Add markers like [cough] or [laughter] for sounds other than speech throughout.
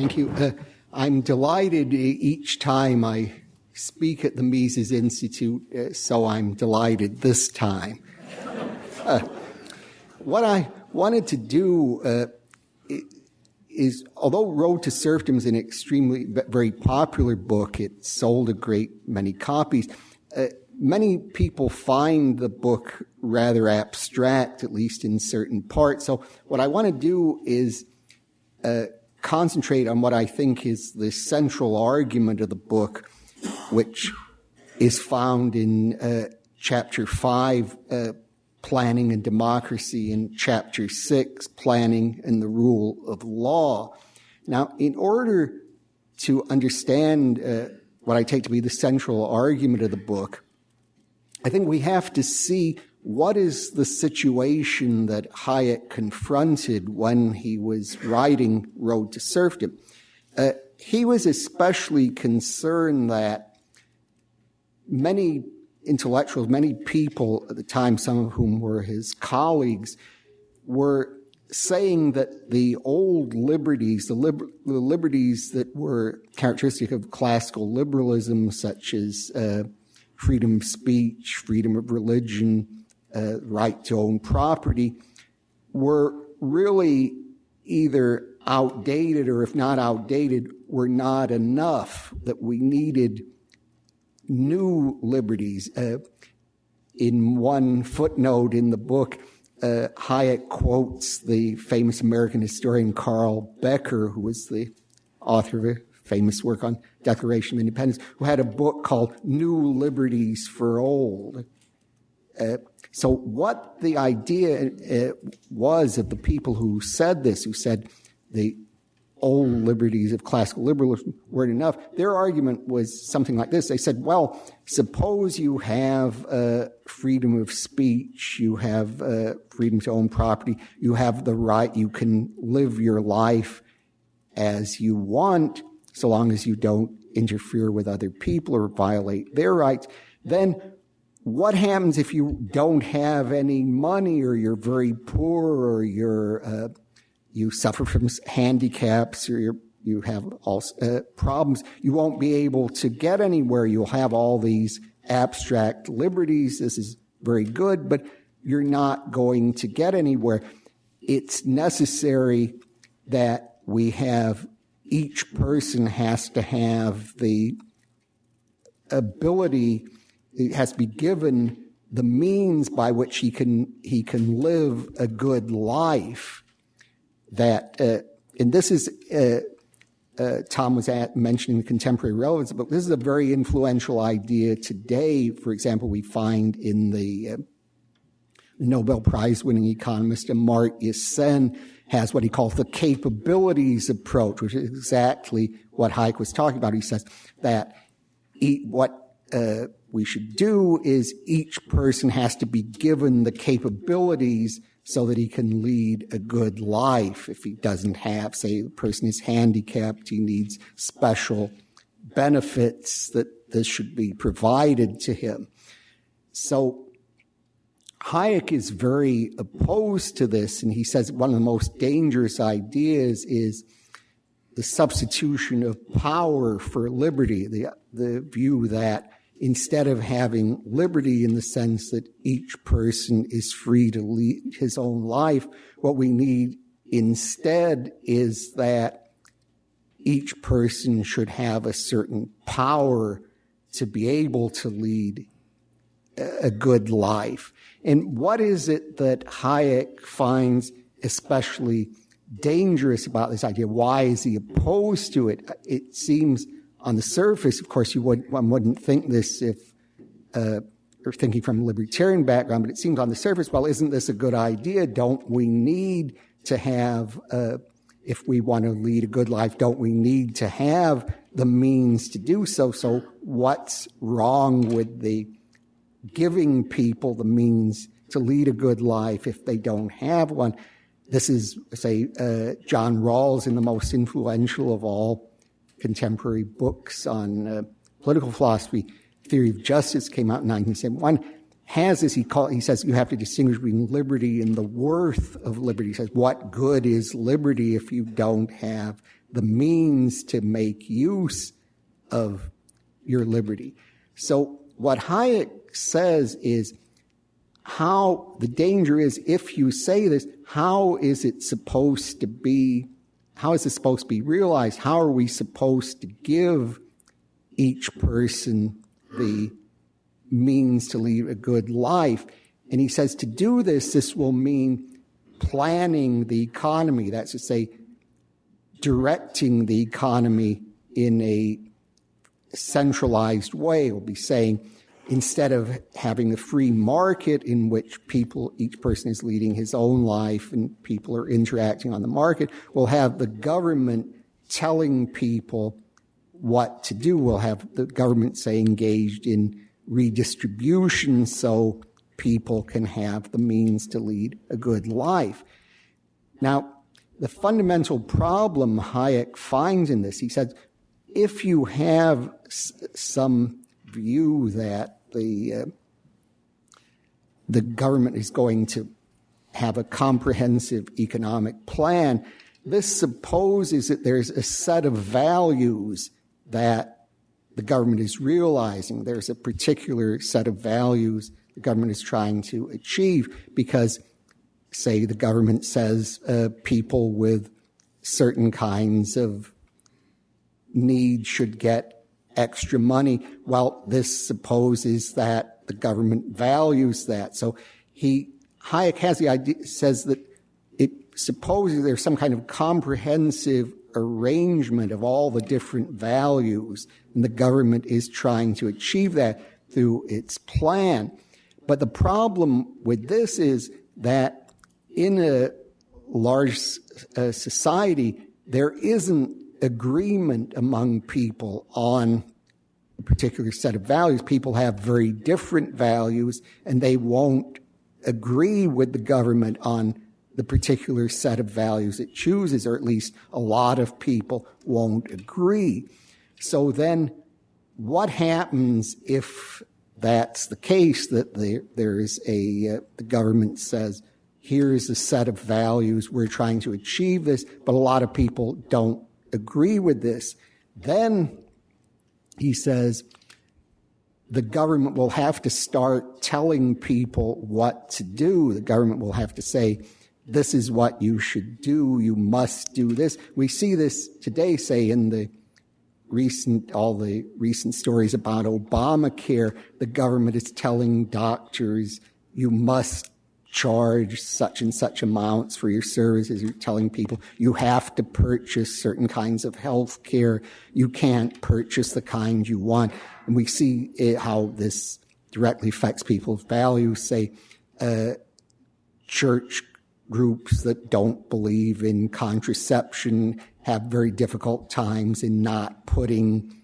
Thank you. Uh, I'm delighted each time I speak at the Mises Institute, uh, so I'm delighted this time. Uh, what I wanted to do uh, is, although Road to Serfdom is an extremely, very popular book, it sold a great many copies. Uh, many people find the book rather abstract, at least in certain parts. So what I want to do is uh, concentrate on what I think is the central argument of the book, which is found in uh, chapter five, uh, planning and democracy, and chapter six, planning and the rule of law. Now, in order to understand uh, what I take to be the central argument of the book, I think we have to see what is the situation that Hayek confronted when he was writing Road to Serfdom. Uh, he was especially concerned that many intellectuals, many people at the time, some of whom were his colleagues, were saying that the old liberties, the, liber- the liberties that were characteristic of classical liberalism, such as uh, freedom of speech, freedom of religion, right to own property, were really either outdated or if not outdated, were not enough, that we needed new liberties. Uh, in one footnote in the book, uh, Hayek quotes the famous American historian Carl Becker, who was the author of a famous work on Declaration of Independence, who had a book called New Liberties for Old. Uh, so what the idea uh, was of the people who said this, who said the old liberties of classical liberalism weren't enough, their argument was something like this. They said, well, suppose you have uh, freedom of speech, you have uh, freedom to own property, you have the right, you can live your life as you want, so long as you don't interfere with other people or violate their rights. Then what happens if you don't have any money or you're very poor or you're uh, you suffer from handicaps or you you have all uh, problems, you won't be able to get anywhere. You'll have all these abstract liberties. This is very good, but you're not going to get anywhere. It's necessary that we have each person has to have the ability, it has to be given the means by which he can, he can live a good life that, uh, and this is, uh, uh, Tom was at mentioning the contemporary relevance, but this is a very influential idea today. For example, we find in the uh, Nobel Prize winning economist Amartya Sen has what he calls the capabilities approach, which is exactly what Hayek was talking about. He says that what uh, we should do is each person has to be given the capabilities so that he can lead a good life. If he doesn't have, say, the person is handicapped, he needs special benefits that this should be provided to him. So Hayek is very opposed to this, and he says one of the most dangerous ideas is the substitution of power for liberty, the, the view that instead of having liberty in the sense that each person is free to lead his own life, what we need instead is that each person should have a certain power to be able to lead a good life. And what is it that Hayek finds especially dangerous about this idea? Why is he opposed to it? It seems on the surface, of course, you would, one wouldn't think this if uh, you're thinking from a libertarian background, but it seems on the surface, well, isn't this a good idea? Don't we need to have, uh, if we want to lead a good life, don't we need to have the means to do so? So what's wrong with the giving people the means to lead a good life if they don't have one? This is, say, uh, John Rawls in the most influential of all contemporary books on uh, political philosophy, Theory of Justice came out in 1971, has this. He call, he says you have to distinguish between liberty and the worth of liberty. He says what good is liberty if you don't have the means to make use of your liberty? So what Hayek says is how the danger is if you say this, how is it supposed to be? How is this supposed to be realized? How are we supposed to give each person the means to lead a good life? And he says to do this, this will mean planning the economy. That's to say, directing the economy in a centralized way. We'll be saying, instead of having a free market in which people, each person is leading his own life and people are interacting on the market, we'll have the government telling people what to do. We'll have the government, say, engaged in redistribution so people can have the means to lead a good life. Now, the fundamental problem Hayek finds in this, he says, if you have some view that the uh, the government is going to have a comprehensive economic plan. This supposes that there's a set of values that the government is realizing. There's a particular set of values the government is trying to achieve because, say, the government says uh, people with certain kinds of needs should get extra money. Well, this supposes that the government values that. So he, Hayek has the idea, says that it supposes there's some kind of comprehensive arrangement of all the different values, and the government is trying to achieve that through its plan. But the problem with this is that in a large uh, society, there isn't agreement among people on a particular set of values. People have very different values and they won't agree with the government on the particular set of values it chooses, or at least a lot of people won't agree. So then what happens if that's the case that there, there is a, uh, the government says, here's a set of values, we're trying to achieve this, but a lot of people don't agree with this, then he says the government will have to start telling people what to do. The government will have to say, this is what you should do. You must do this. We see this today, say, in the recent, all the recent stories about Obamacare. The government is telling doctors, you must charge such and such amounts for your services. You're telling people you have to purchase certain kinds of health care. You can't purchase the kind you want. And we see it, how this directly affects people's values. Say, uh, church groups that don't believe in contraception have very difficult times in not putting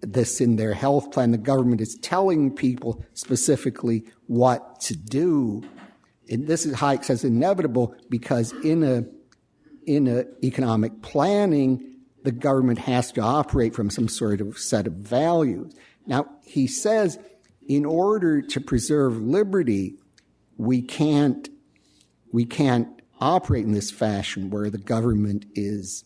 this in their health plan. The government is telling people specifically what to do and this is Hayek says inevitable because in a in a economic planning, the government has to operate from some sort of set of values. Now he says, in order to preserve liberty, we can't we can't operate in this fashion where the government is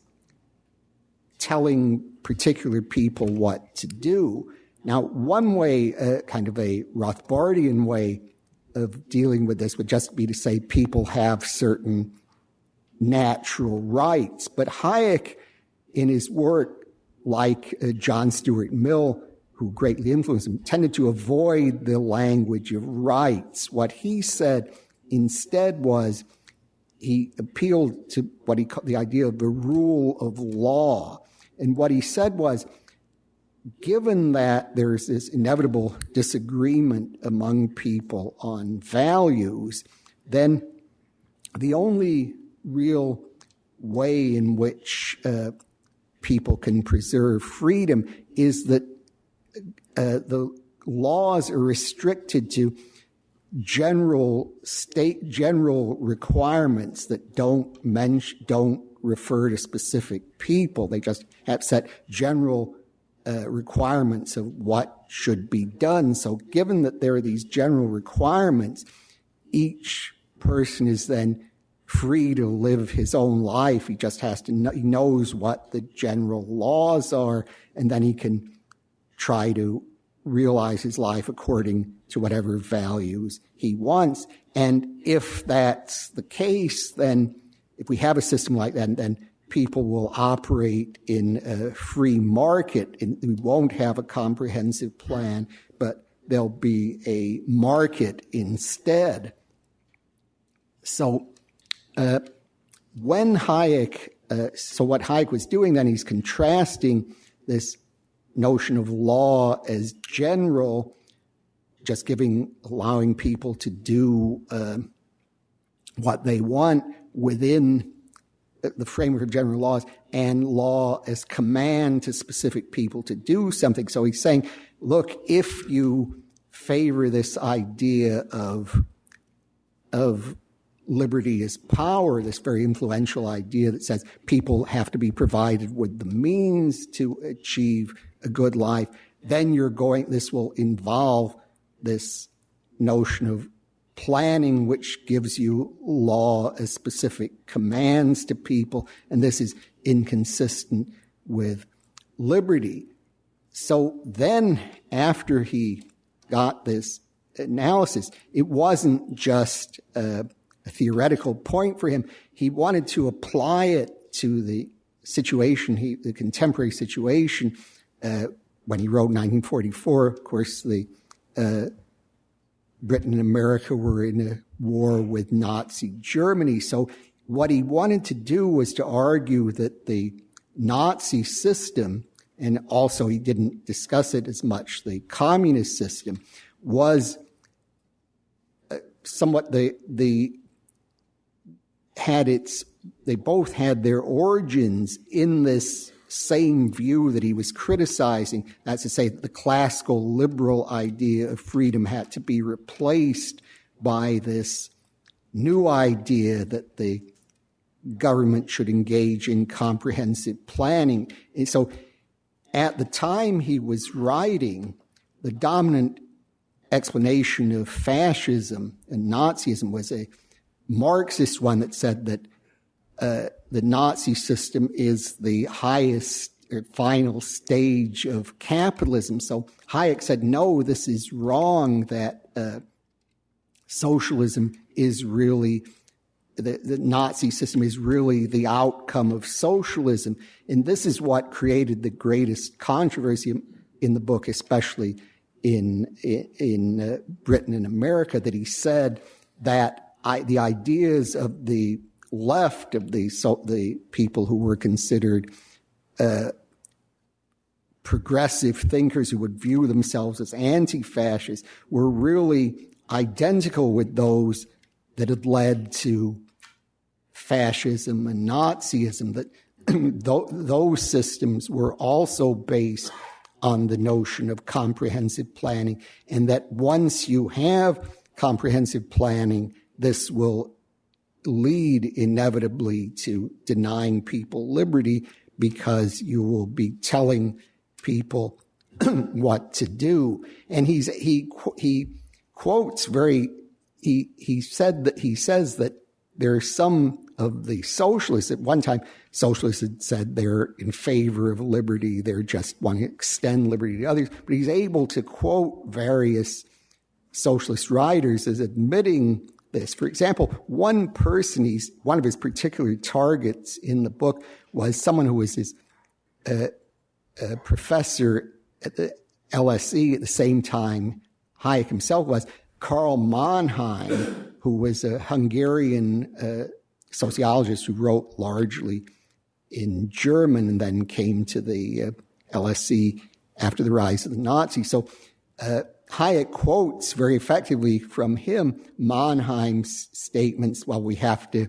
telling particular people what to do. Now, one way, uh, kind of a Rothbardian way of dealing with this would just be to say people have certain natural rights. But Hayek, in his work, like uh, John Stuart Mill, who greatly influenced him, tended to avoid the language of rights. What he said instead was he appealed to what he called the idea of the rule of law. And what he said was, given that there's this inevitable disagreement among people on values, then the only real way in which uh, people can preserve freedom is that uh, the laws are restricted to general state general requirements that don't mention don't refer to specific people. They just have set general uh, requirements of what should be done. So, given that there are these general requirements, each person is then free to live his own life. He just has to know, he knows what the general laws are, and then he can try to realize his life according to whatever values he wants. And if that's the case, then if we have a system like that, then people will operate in a free market and we won't have a comprehensive plan, but there'll be a market instead. So uh, when Hayek, uh, so what Hayek was doing then, he's contrasting this notion of law as general, just giving, allowing people to do uh, what they want within the framework of general laws, and law as command to specific people to do something. So he's saying, look, if you favor this idea of of liberty is power, this very influential idea that says people have to be provided with the means to achieve a good life, then you're going, this will involve this notion of planning, which gives you law as specific commands to people, and this is inconsistent with liberty. So then, after he got this analysis, it wasn't just a a theoretical point for him. He wanted to apply it to the situation, he, the contemporary situation. Uh, when he wrote 1944, of course, the uh, Britain and America were in a war with Nazi Germany. So what he wanted to do was to argue that the Nazi system, and also he didn't discuss it as much, the communist system, was uh, somewhat the the had its, they both had their origins in this same view that he was criticizing. That's to say, the classical liberal idea of freedom had to be replaced by this new idea that the government should engage in comprehensive planning. And so at the time he was writing, the dominant explanation of fascism and Nazism was a Marxist one that said that the Nazi system is the highest or final stage of capitalism. So Hayek said, no, this is wrong, that uh, socialism is really, the, the Nazi system is really the outcome of socialism. And this is what created the greatest controversy in the book, especially in, in, in uh, Britain and America, that he said that I, the ideas of the left of the so, the people who were considered uh, progressive thinkers who would view themselves as anti-fascists were really identical with those that had led to fascism and Nazism. That [clears throat] those systems were also based on the notion of comprehensive planning, and that once you have comprehensive planning this will lead inevitably to denying people liberty because you will be telling people [clears throat] what to do. And he's, he, he quotes very, he, he said that, he says that there are some of the socialists at one time, socialists had said they're in favor of liberty. They're just want to extend liberty to others. But he's able to quote various socialist writers as admitting this. For example, one person, he's, one of his particular targets in the book was someone who was his uh, uh, professor at the LSE at the same time Hayek himself was, Karl Mannheim, who was a Hungarian uh, sociologist who wrote largely in German and then came to the uh, LSE after the rise of the Nazis. So uh, Hayek quotes very effectively from him Mannheim's statements, well, we have to,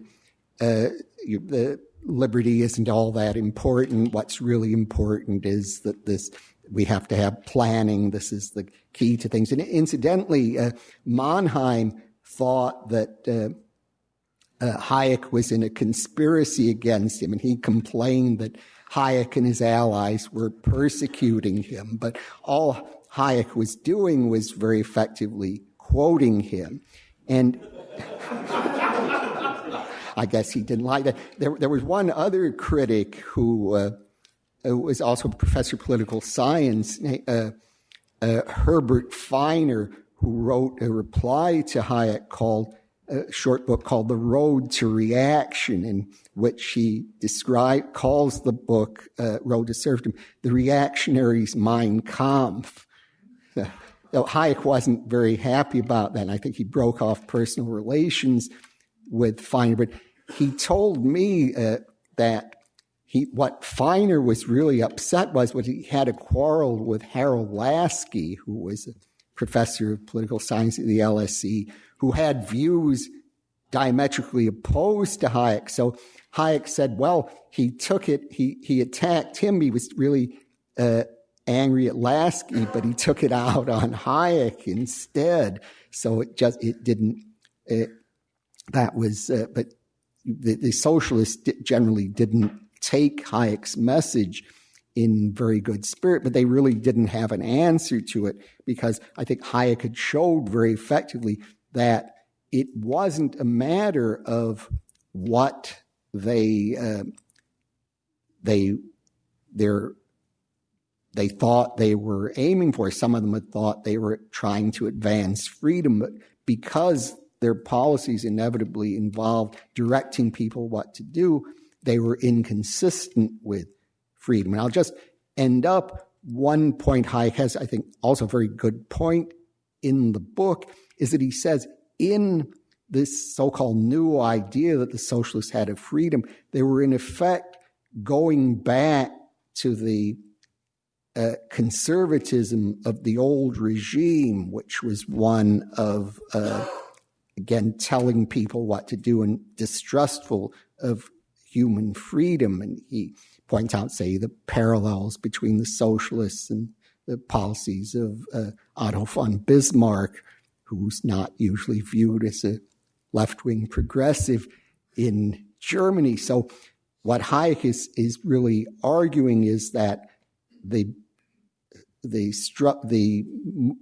uh, the liberty isn't all that important. What's really important is that this, we have to have planning. This is the key to things. And incidentally, uh, Mannheim thought that uh, uh, Hayek was in a conspiracy against him, and he complained that Hayek and his allies were persecuting him. But all Hayek was doing was very effectively quoting him. And [laughs] I guess he didn't like that. There, there was one other critic who uh, was also a professor of political science, uh, uh, Herbert Finer, who wrote a reply to Hayek called a short book called The Road to Reaction, in which he describe, calls the book uh, Road to Serfdom the reactionary's Mein Kampf. [laughs] Hayek wasn't very happy about that. And I think he broke off personal relations with Finer, but he told me uh, that he, what Finer was really upset was when he had a quarrel with Harold Laski, who was a professor of political science at the LSE, who had views diametrically opposed to Hayek. So Hayek said, well, he took it, he, he attacked him. He was really uh, angry at Laski, but he took it out on Hayek instead. So it just, it didn't, it, that was, uh, but the, the socialists generally didn't take Hayek's message in very good spirit, but they really didn't have an answer to it because I think Hayek had showed very effectively that it wasn't a matter of what they uh, they their they thought they were aiming for. Some of them had thought they were trying to advance freedom, but because their policies inevitably involved directing people what to do, they were inconsistent with freedom. And I'll just end up one point Hayek has, I think, also a very good point in the book is that he says in this so-called new idea that the socialists had of freedom, they were in effect going back to the uh, conservatism of the old regime, which was one of, uh, again, telling people what to do and distrustful of human freedom. And he points out, say, the parallels between the socialists and the policies of uh, Otto von Bismarck, who's not usually viewed as a left-wing progressive in Germany. So what Hayek is, is really arguing is that the the the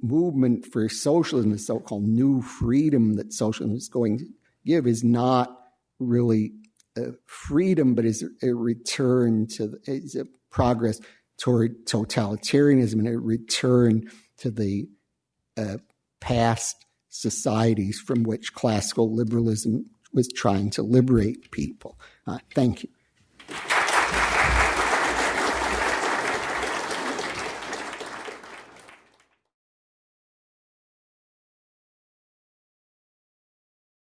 movement for socialism, the so-called new freedom that socialism is going to give, is not really freedom, but is a return to is a progress toward totalitarianism and a return to the uh, past societies from which classical liberalism was trying to liberate people. Uh, thank you.